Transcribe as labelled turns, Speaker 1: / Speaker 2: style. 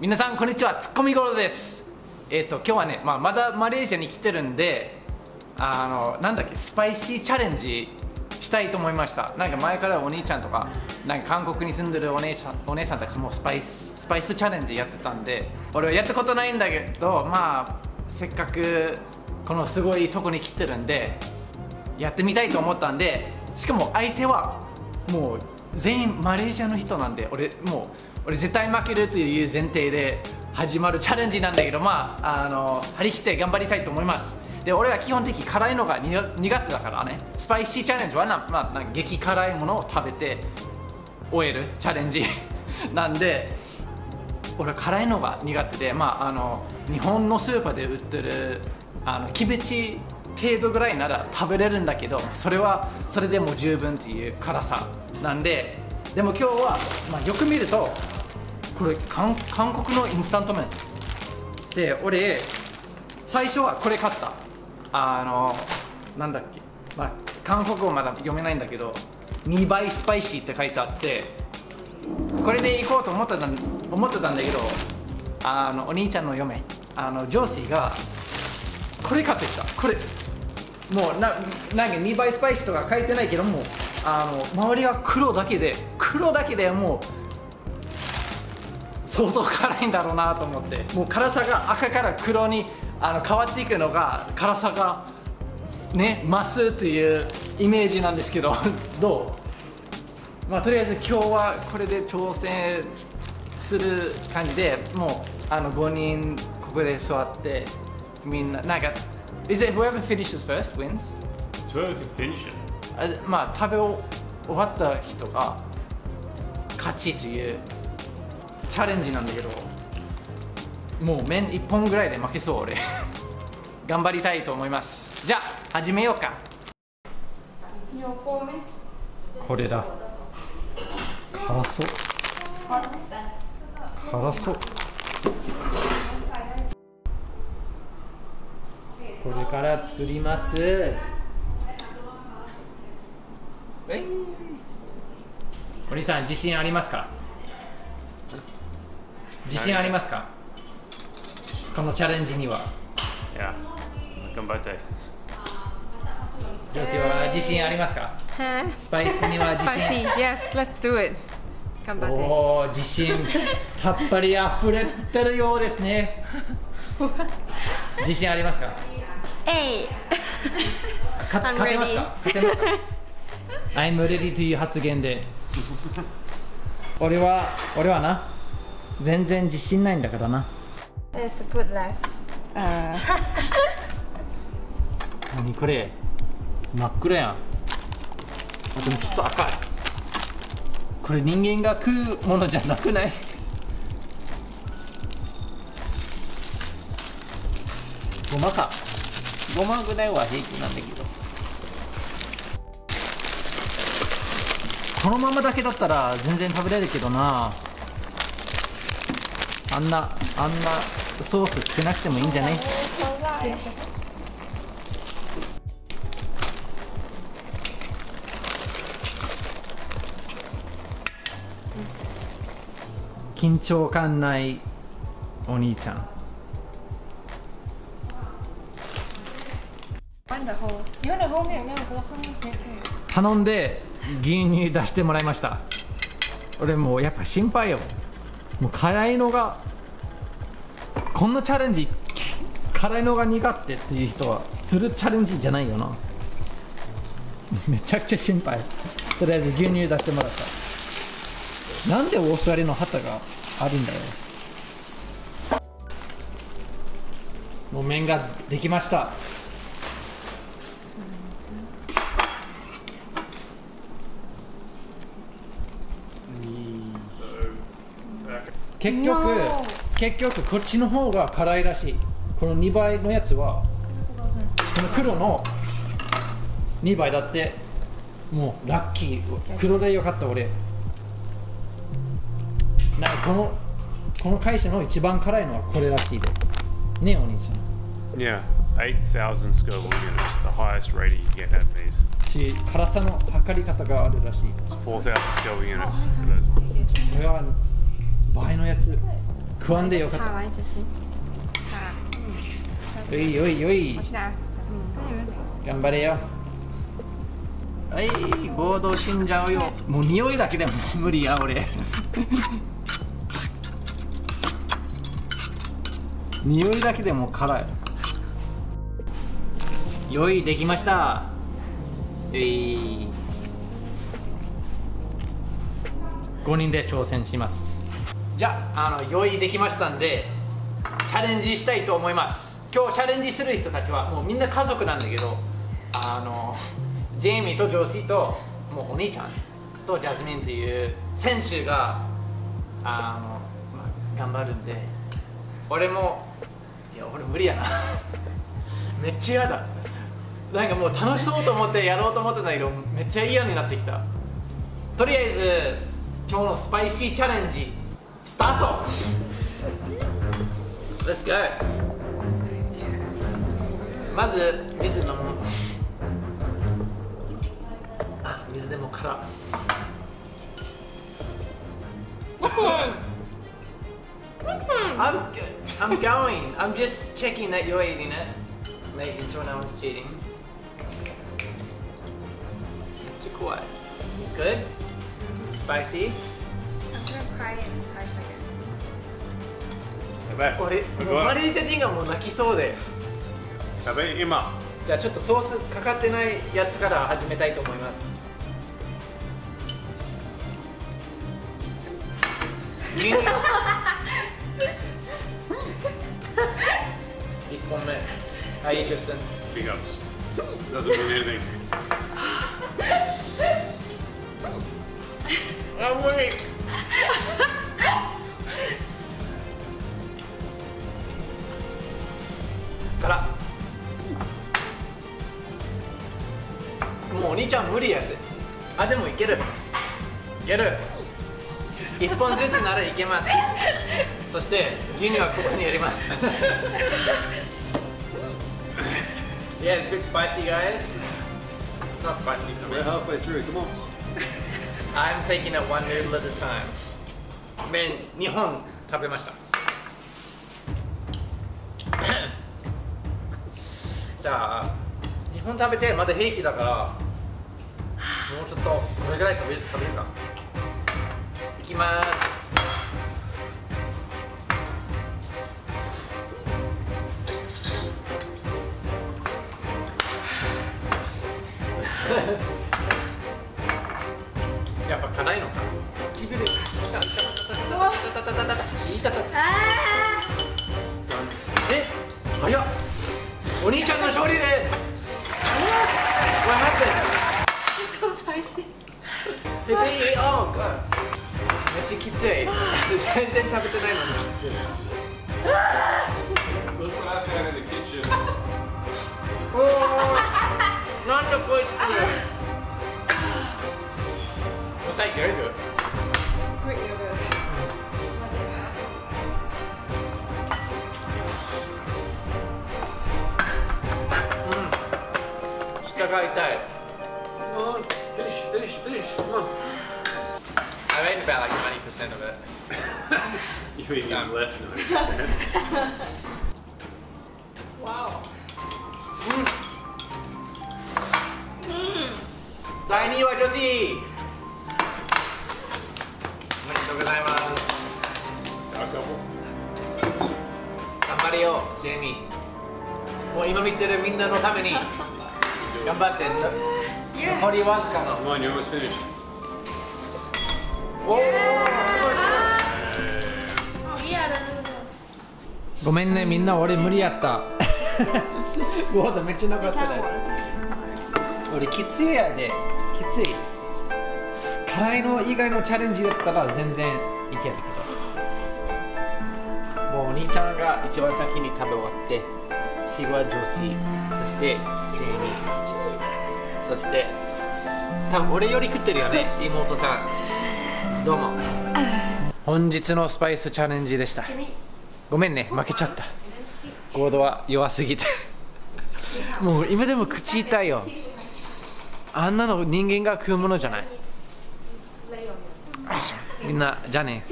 Speaker 1: 皆さんこんにちはツッコミゴロです。えっ、と今日はね、まあ、まだマレーシアに来てるんであのなんだっけスパイシーチャレンジしたいと思いました。なんか前からお兄ちゃんとかなんか韓国に住んでるお姉さんお姉さんたちもスパイススパイスチャレンジやってたんで俺はやったことないんだけどまあせっかくこのすごいとこに来てるんでやってみたいと思ったんでしかも相手はもう全員マレーシアの人なんで俺もう俺絶対負けるという前提で始まるチャレンジなんだけどまああの張り切って頑張りたいと思います。で俺は基本的に辛いのが苦手だからね。スパイシーチャレンジはな、まあ、激辛いものを食べて終えるチャレンジ なんで俺は辛いのが苦手で、まあ、あの日本のスーパーで売ってるあのキムチ程度ぐらいなら食べれるんだけどそれはそれでも十分っていう辛さなんで。でも今日は、まあ、よく見るとこれ韓韓国のインスタント麺。で俺最初はこれ買った。あのなんだっけ、まあ、韓国語まだ読めないんだけど2倍スパイシーって書いてあってこれで行こうと思ってた思ってたんだけどあのお兄ちゃんの嫁あの上司がこれ買ってきた。これ。もうななんか2倍スパイシーとか書いてないけどもあの周りは黒だけで黒だけでもう相当辛いんだろうなと思ってもう辛さが赤から黒にあの変わっていくのが辛さがね増すというイメージなんですけど どう？まあとりあえず今日はこれで挑戦する感じでもうあの5人ここで座ってみんななんか Is it whoever finishes first wins?
Speaker 2: It's whoever can finish it.
Speaker 1: あまあ食べ終わった人が勝ちというチャレンジなんだけどもう麺1本ぐらいで負けそう俺。頑張りたいと思います。じゃあ始めようか。これだ。辛そう。辛そう。これから作ります。えお兄さん自信ありますか？自信ありますか？このチャレンジには
Speaker 2: Yeah. Gambate.
Speaker 1: 女性は自信ありますか?スパイスには 自.信
Speaker 3: Yes, let's do it. Gambate.
Speaker 1: おお自信たっぷり溢れてるようですね 自信ありますか？か
Speaker 3: I'm
Speaker 1: 勝てますか？勝てますか？I'm ready という発言で俺は俺はな全然自信ないんだからな。
Speaker 3: Let's put less. Uh,
Speaker 1: 何これ？真っ暗やん。あでもちょっと赤い。これ人間が食うものじゃなくない？ごまか。ごまぐらいは平気なんだけど。このままだけだったら全然食べれるけどなあんなあんなソースつけなくてもいいんじゃない？緊張感ないお兄ちゃん。頼んで牛乳出してもらいました。俺もうやっぱ心配よ。もう辛いのがこんなチャレンジ辛いのが苦手っていう人はするチャレンジじゃないよな。めちゃくちゃ心配。とりあえず牛乳出してもらった。なんでオーストラリアの旗があるんだよ。もう麺ができました。結局結局こっちの方が辛いらしいこの2倍のやつはこの黒の2倍だってもうラッキー黒でよかった俺なんかこのこの会社の一番辛いのはこれらしいでねえお兄ちゃん
Speaker 2: Yeah. 8,000 Scoville units, the highest rating you get at these.
Speaker 1: し辛さの測り方があるらしい
Speaker 2: It's 4,000 Scoville units for those ones.
Speaker 1: 倍のやつ。食わんでよかった。おいおいおい？頑張れよ。はい合同死んじゃうよ。もう匂いだけでも無理や俺。匂いだけでも辛い。用意できました。えい。5人で挑戦しますじゃああの用意できましたんでチャレンジしたいと思います。今日チャレンジする人たちはもうみんな家族なんだけどあのジェイミーとジョーシーともうお兄ちゃんとジャスミンっていう選手があの、まあ、頑張るんで俺もいや俺無理やな。めっちゃ嫌だ。なんかもう楽しそうと思ってやろうと思ってたけどめっちゃ嫌になってきた。とりあえず今日のスパイシーチャレンジ スタート Let's go まず水飲むあ水でも辛 I'm good. I'm going. I'm just checking that you're eating it. Making sure no one's cheating. It's quiet. Good? Spicy?
Speaker 3: Cry in five seconds.
Speaker 2: やばい。
Speaker 1: 俺、マレーシア人がもう泣きそうで。
Speaker 2: やばい、今。
Speaker 1: じゃあちょっとソースかかってないやつから始めたいと思います。一本目。はい、ジュスン。
Speaker 2: Big ups. Doesn't mean anything.
Speaker 1: あ、無理。から。もうお兄ちゃん無理やで。あ、でもいける。いける。一本ずつならいけます。そして牛乳はここにやります。yeah, it's a bit spicy, guys. It's not spicy.
Speaker 2: We're halfway through. Come on.
Speaker 1: I'm taking it one noodle at a time. 麺2本食べました。じゃあ、2本食べてまだ平気だから、もうちょっとこれぐらい食べ食べるか。いきます。食べてないのにきつい。
Speaker 2: Look what I found in the kitchen.
Speaker 1: おーなんだこいつ。Was that yogurt?
Speaker 3: Great yogurt.
Speaker 1: うん。下が痛い。Oh, finish, finish, finish. Come on. I ate about like 90% of it.
Speaker 2: You mean you left 90%?
Speaker 3: Wow.
Speaker 1: 第2位は女子おめでとうございます。頑張れよ、ジェイミー。もう今見てるみんなのために頑張って。
Speaker 3: Yeah.
Speaker 1: 残りわずかの。
Speaker 2: Come on, you're almost finished.
Speaker 1: おお。
Speaker 3: Yeah,
Speaker 1: ごめんね、みんな俺無理やった。ゴードめっちゃなかったね。俺きついやで、きつい。辛いの以外のチャレンジだったら全然いけるけど。もうお兄ちゃんが一番先に食べ終わって、次はジョーシー、そしてジェイミー、そして多分俺より食ってるよね、妹さん。どうも。本日のスパイスチャレンジでした。ごめんね、負けちゃった。ゴードは弱すぎて。もう今でも口痛いよ。あんなの人間が食うものじゃない。みんな、じゃあね。